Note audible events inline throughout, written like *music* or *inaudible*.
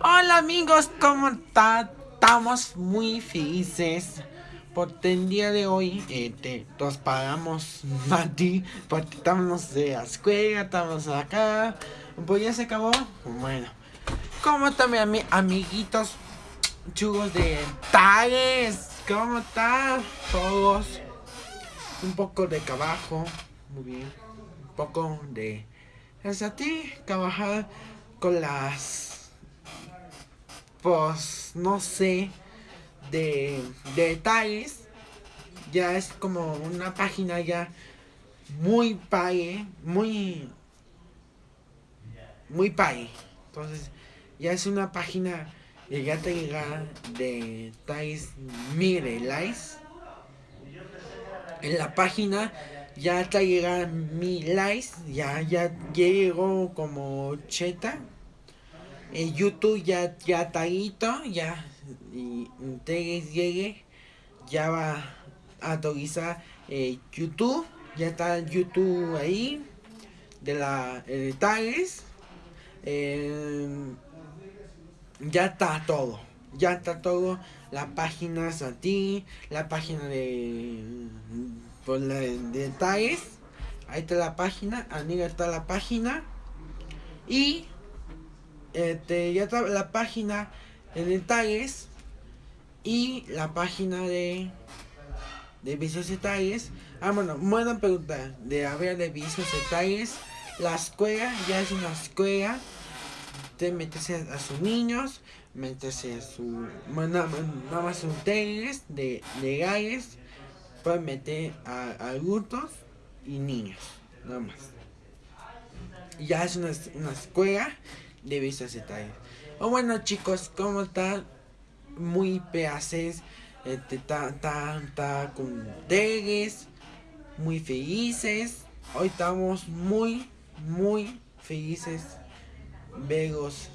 Hola amigos, ¿cómo están? Estamos muy felices porque el día de hoy este, nos paramos *laughs* ti porque estamos de la escuela, estamos acá. Pues ya se acabó. Bueno, ¿cómo están mis amiguitos chugos de Tales? ¿Cómo están todos? Un poco de trabajo, muy bien. Un poco de... Es a ti, trabajar con las pues no sé, de, detalles. Ya es como una página ya muy pague, muy, muy pague. Entonces, ya es una página ya te llega de tais mire likes. En la página ya te llega mi likes, ya, ya llegó como cheta en YouTube ya, ya está ya, y ustedes llegue, ya va a actualizar eh, YouTube, ya está YouTube ahí, de la tags, eh, ya está todo, ya está todo, la página a ti, la página de, por la, de ahí está la página, amiga está la página, y este, ya la página de detalles y la página de de vicios detalles. Ah, bueno, buena pregunta. De haber de vicios detalles. La escuela ya es una escuela. Te metes a, sus niños. Metes a su. Bueno, nada más son de legales. Pueden meter a, adultos y niños. Nada más. Ya es una, una escuela de vistas detalles. O bueno chicos, ¿cómo están? Muy peaces, este, ta, con tegues, muy felices. Hoy estamos muy, muy felices. Vegos,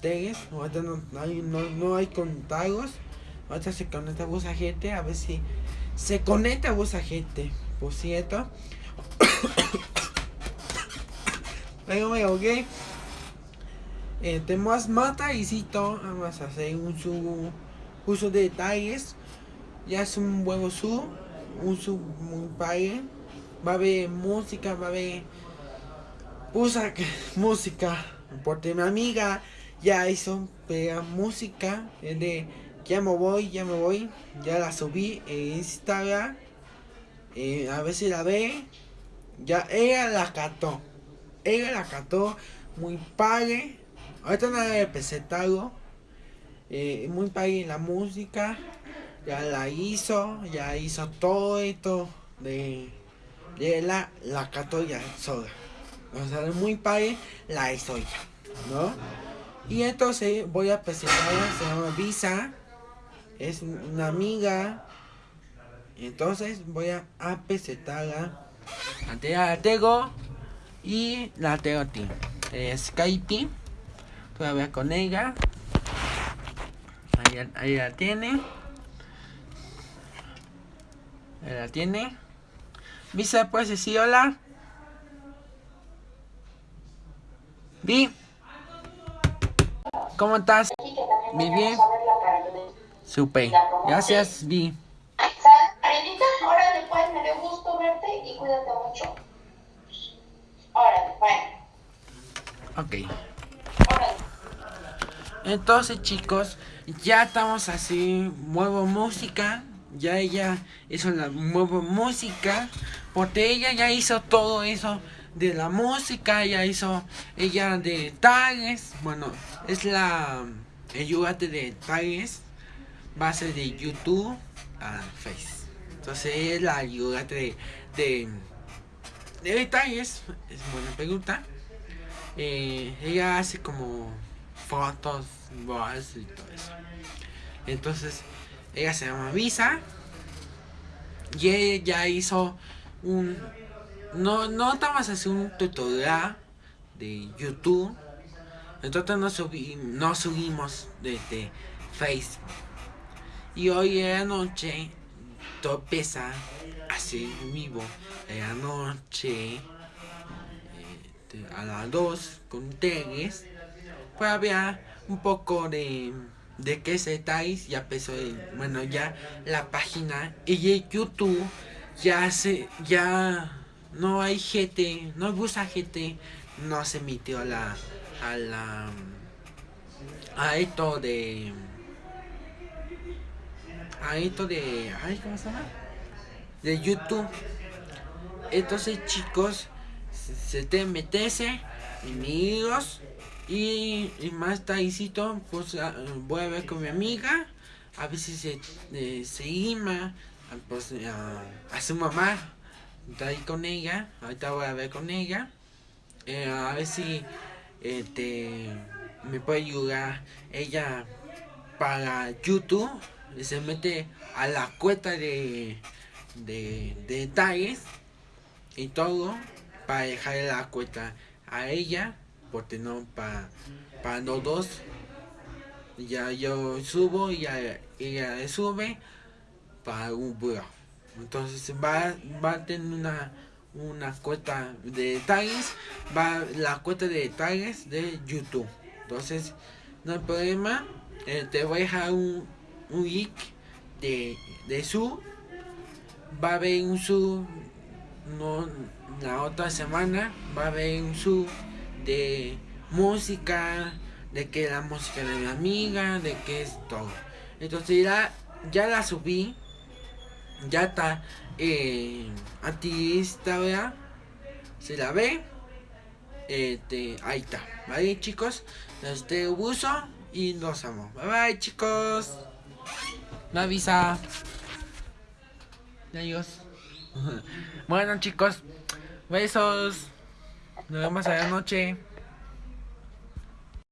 tegues. Ahorita no, hay, no, no hay contagos. Ahorita se conecta a gente, a ver si se conecta a gente, por cierto. *coughs* Me ok eh, tenemos mata y cito vamos a hacer un su uso de detalles. Ya es un buen su un su muy padre va a haber música va a haber usa *laughs* música. Porque mi amiga ya hizo pega música de ya me voy ya me voy. Ya la subí en Instagram. Eh, a ver si la ve. Ya ella la cató. Ella la cató. Muy padre Ahorita nada de pesetago. Eh, muy país la música. Ya la hizo. Ya hizo todo esto de, de la, la ya sola. O sea, muy país la hizo ya. ¿No? Y entonces voy a presentarla. Se llama Visa. Es una amiga. Entonces voy a, a presentarla. La tengo. Y la tengo a ti. Es Kaiti. Voy a ver con ella. Ahí, ahí la tiene. Ahí la tiene. Visa, pues decir hola. Vi. ¿Cómo estás? Vi bien. Super. Gracias, Vi. Órale pues, me dio gusto verte y cuídate mucho. Órale, bueno. Ok. Entonces chicos, ya estamos así, muevo música, ya ella hizo la nueva música, porque ella ya hizo todo eso de la música, ya hizo ella de tags, bueno, es la ayudante de tags, base de YouTube a Face. Entonces es la ayudante de, de, de detalles, es buena pregunta. Eh, ella hace como fotos, voz y todo eso. Entonces, ella se llama Visa. Y ella hizo un... No, no estamos haciendo un tutorial de YouTube. Entonces no, subí, no subimos desde Facebook. Y hoy en la noche, topeza así vivo. En la noche, este, a las 2 con Tegues pues había un poco de de qué se estáis ya empezó bueno ya la página y YouTube ya se ya no hay gente no gusta gente no se emitió la a la a esto de a esto de ay cómo se llama de YouTube. Entonces chicos se te metese amigos y, y más tardecito, pues ah, voy a ver con mi amiga. A veces se, eh, se ima, pues a, su mamá. Está ahí con ella. Ahorita voy a ver con ella. Eh, a ver si este, me puede ayudar ella para YouTube. Se mete a la cuenta de, de, de detalles y todo para dejarle la cuenta a ella porque no para pa los dos. Ya yo subo y ella, sube para un blog entonces va, va a tener una una cuenta de detalles va la cuenta de detalles de youtube. Entonces no hay problema. Eh, te voy a dejar un, un link de, de su. Va a haber un su no la otra semana va a haber un su de música, de que la música de mi amiga, de que es todo. Entonces ya, ya la subí, ya está eh, está ¿verdad? Se la ve, este, ahí está, ¿vale chicos? Este uso y nos amo. Bye bye chicos. La avisa. Adiós. *laughs* bueno chicos, besos. Nos vemos a la noche.